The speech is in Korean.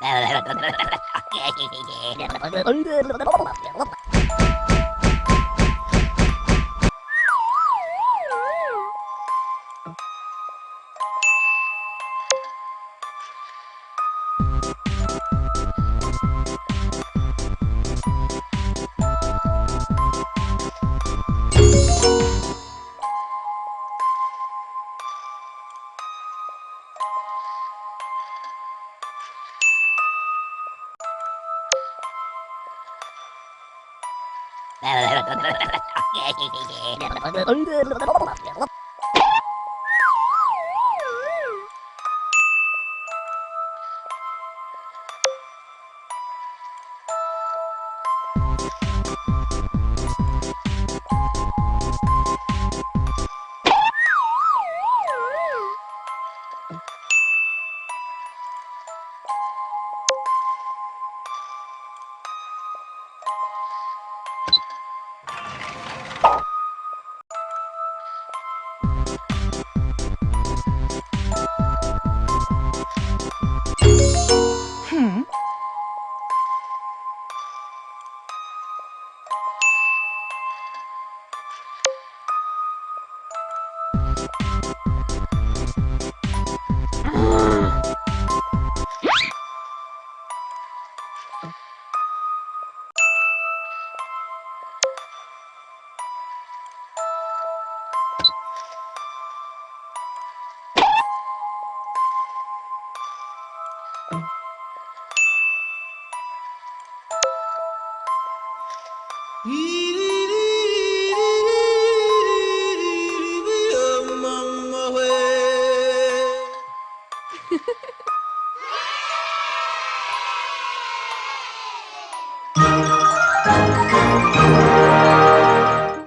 Oh, you 이